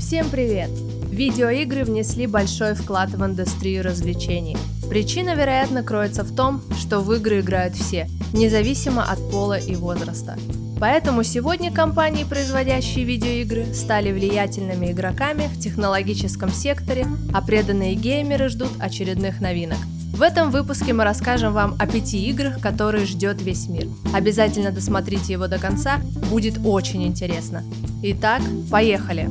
Всем привет! Видеоигры внесли большой вклад в индустрию развлечений. Причина, вероятно, кроется в том, что в игры играют все, независимо от пола и возраста. Поэтому сегодня компании, производящие видеоигры, стали влиятельными игроками в технологическом секторе, а преданные геймеры ждут очередных новинок. В этом выпуске мы расскажем вам о пяти играх, которые ждет весь мир. Обязательно досмотрите его до конца, будет очень интересно. Итак, поехали!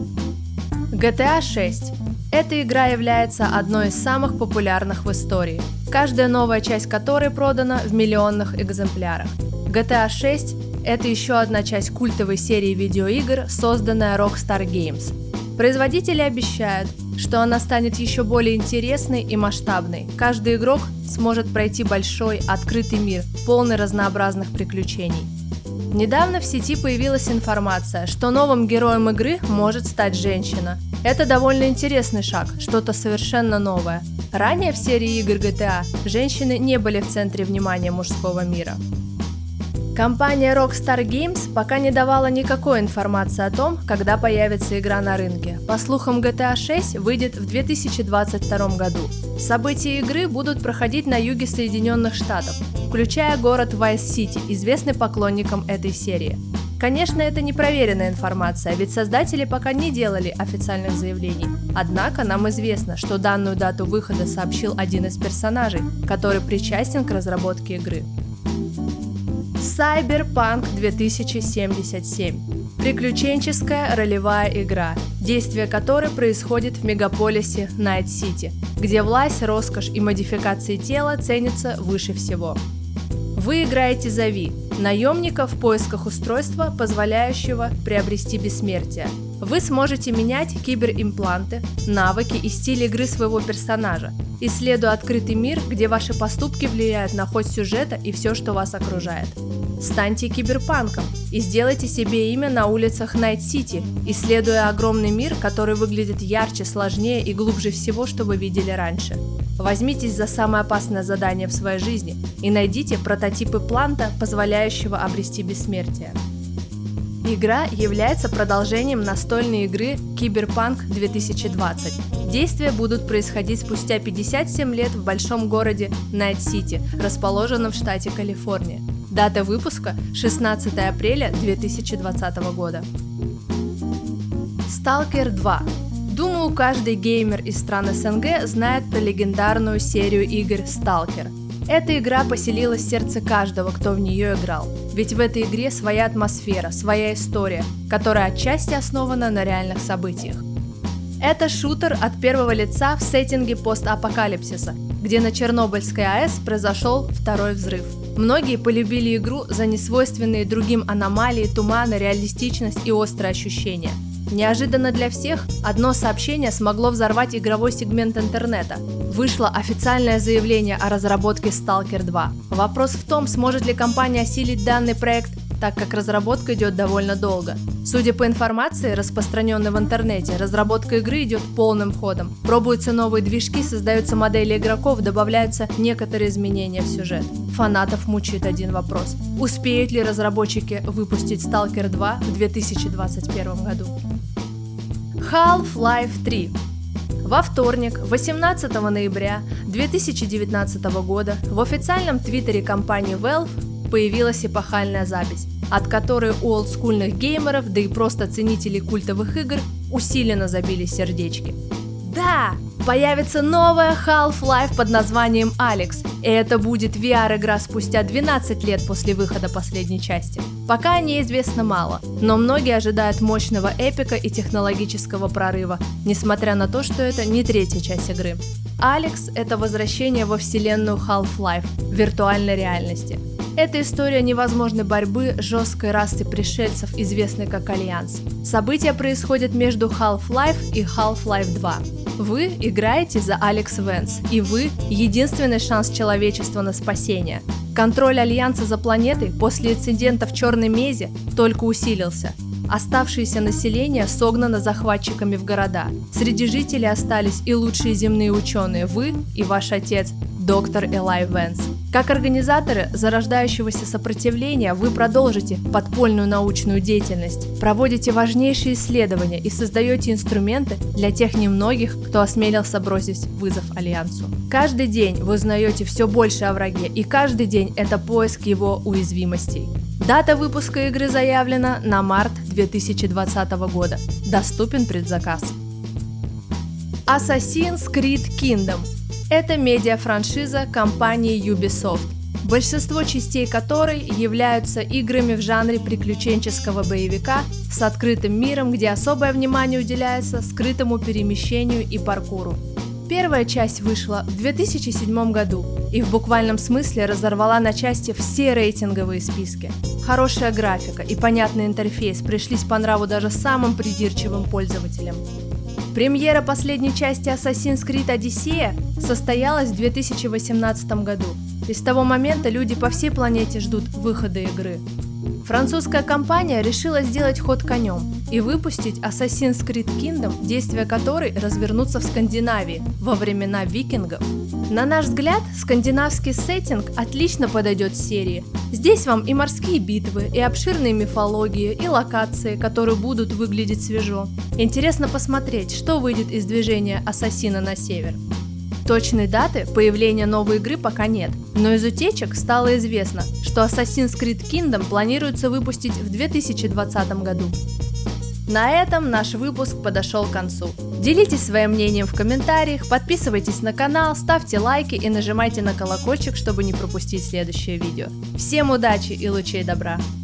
GTA 6. Эта игра является одной из самых популярных в истории, каждая новая часть которой продана в миллионных экземплярах. GTA 6 – это еще одна часть культовой серии видеоигр, созданная Rockstar Games. Производители обещают, что она станет еще более интересной и масштабной. Каждый игрок сможет пройти большой, открытый мир, полный разнообразных приключений. Недавно в сети появилась информация, что новым героем игры может стать женщина. Это довольно интересный шаг, что-то совершенно новое. Ранее в серии игр GTA женщины не были в центре внимания мужского мира. Компания Rockstar Games пока не давала никакой информации о том, когда появится игра на рынке. По слухам, GTA 6 выйдет в 2022 году. События игры будут проходить на юге Соединенных Штатов, включая город Vice City, известный поклонникам этой серии. Конечно, это непроверенная информация, ведь создатели пока не делали официальных заявлений. Однако нам известно, что данную дату выхода сообщил один из персонажей, который причастен к разработке игры. Cyberpunk 2077. Приключенческая ролевая игра, действие которой происходит в мегаполисе Найт-Сити, где власть, роскошь и модификации тела ценятся выше всего. Вы играете за Ви, наемника в поисках устройства, позволяющего приобрести бессмертие. Вы сможете менять киберимпланты, навыки и стиль игры своего персонажа, исследуя открытый мир, где ваши поступки влияют на ход сюжета и все, что вас окружает. Станьте киберпанком и сделайте себе имя на улицах Найт-Сити, исследуя огромный мир, который выглядит ярче, сложнее и глубже всего, что вы видели раньше. Возьмитесь за самое опасное задание в своей жизни и найдите прототип импланта, позволяющего обрести бессмертие. Игра является продолжением настольной игры Киберпанк 2020. Действия будут происходить спустя 57 лет в большом городе Найт-Сити, расположенном в штате Калифорния. Дата выпуска 16 апреля 2020 года. Stalker 2. Думаю, каждый геймер из стран СНГ знает про легендарную серию игр Stalker. Эта игра поселилась в сердце каждого, кто в нее играл. Ведь в этой игре своя атмосфера, своя история, которая отчасти основана на реальных событиях. Это шутер от первого лица в сеттинге постапокалипсиса, где на Чернобыльской АЭС произошел второй взрыв. Многие полюбили игру за несвойственные другим аномалии, туманы, реалистичность и острые ощущения. Неожиданно для всех, одно сообщение смогло взорвать игровой сегмент интернета. Вышло официальное заявление о разработке Stalker 2. Вопрос в том, сможет ли компания осилить данный проект так как разработка идет довольно долго. Судя по информации, распространенной в интернете, разработка игры идет полным ходом. Пробуются новые движки, создаются модели игроков, добавляются некоторые изменения в сюжет. Фанатов мучает один вопрос. Успеют ли разработчики выпустить Stalker 2 в 2021 году? Half-Life 3 во вторник, 18 ноября 2019 года, в официальном твиттере компании Valve появилась эпохальная запись, от которой у олдскульных геймеров, да и просто ценителей культовых игр усиленно забили сердечки. Да, появится новая Half-Life под названием Алекс, и это будет VR-игра спустя 12 лет после выхода последней части. Пока о ней известно мало, но многие ожидают мощного эпика и технологического прорыва, несмотря на то, что это не третья часть игры. Alyx — это возвращение во вселенную Half-Life, виртуальной реальности. Это история невозможной борьбы жестокой расы пришельцев, известной как Альянс. События происходят между Half-Life и Half-Life 2. Вы играете за Аликс Вэнс, и вы – единственный шанс человечества на спасение. Контроль Альянса за планетой после инцидента в Черной Мезе только усилился. Оставшееся население согнано захватчиками в города. Среди жителей остались и лучшие земные ученые – вы и ваш отец, доктор Элай Венс. Как организаторы зарождающегося сопротивления вы продолжите подпольную научную деятельность, проводите важнейшие исследования и создаете инструменты для тех немногих, кто осмелился бросить вызов Альянсу. Каждый день вы узнаете все больше о враге, и каждый день это поиск его уязвимостей. Дата выпуска игры заявлена на март 2020 года. Доступен предзаказ. Assassin's Creed Kingdom это медиа-франшиза компании Ubisoft, большинство частей которой являются играми в жанре приключенческого боевика с открытым миром, где особое внимание уделяется скрытому перемещению и паркуру. Первая часть вышла в 2007 году и в буквальном смысле разорвала на части все рейтинговые списки. Хорошая графика и понятный интерфейс пришлись по нраву даже самым придирчивым пользователям. Премьера последней части Assassin's Creed Odyssey состоялась в 2018 году, и с того момента люди по всей планете ждут выхода игры. Французская компания решила сделать ход конем и выпустить Assassin's Creed Kingdom, действия которой развернутся в Скандинавии во времена викингов. На наш взгляд, скандинавский сеттинг отлично подойдет серии. Здесь вам и морские битвы, и обширные мифологии, и локации, которые будут выглядеть свежо. Интересно посмотреть, что выйдет из движения Ассасина на север. Точной даты появления новой игры пока нет, но из утечек стало известно, что Assassin's Creed Kingdom планируется выпустить в 2020 году. На этом наш выпуск подошел к концу. Делитесь своим мнением в комментариях, подписывайтесь на канал, ставьте лайки и нажимайте на колокольчик, чтобы не пропустить следующее видео. Всем удачи и лучей добра!